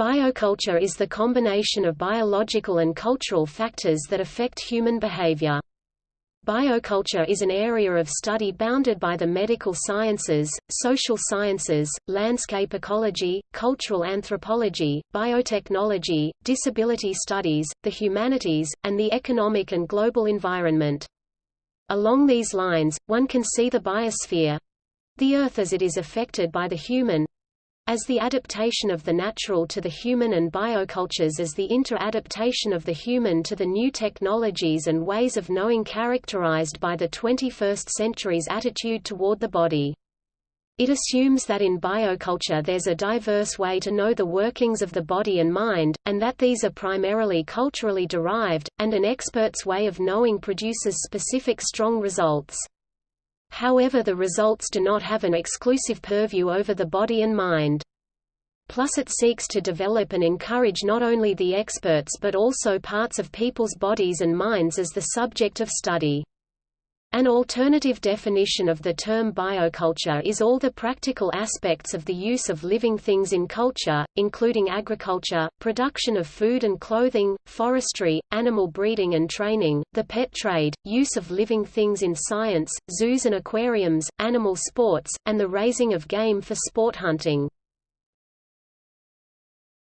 Bioculture is the combination of biological and cultural factors that affect human behavior. Bioculture is an area of study bounded by the medical sciences, social sciences, landscape ecology, cultural anthropology, biotechnology, disability studies, the humanities, and the economic and global environment. Along these lines, one can see the biosphere—the Earth as it is affected by the human, as the adaptation of the natural to the human and biocultures as the inter-adaptation of the human to the new technologies and ways of knowing characterized by the 21st century's attitude toward the body. It assumes that in bioculture there's a diverse way to know the workings of the body and mind, and that these are primarily culturally derived, and an expert's way of knowing produces specific strong results. However the results do not have an exclusive purview over the body and mind. Plus it seeks to develop and encourage not only the experts but also parts of people's bodies and minds as the subject of study. An alternative definition of the term bioculture is all the practical aspects of the use of living things in culture, including agriculture, production of food and clothing, forestry, animal breeding and training, the pet trade, use of living things in science, zoos and aquariums, animal sports, and the raising of game for sport hunting.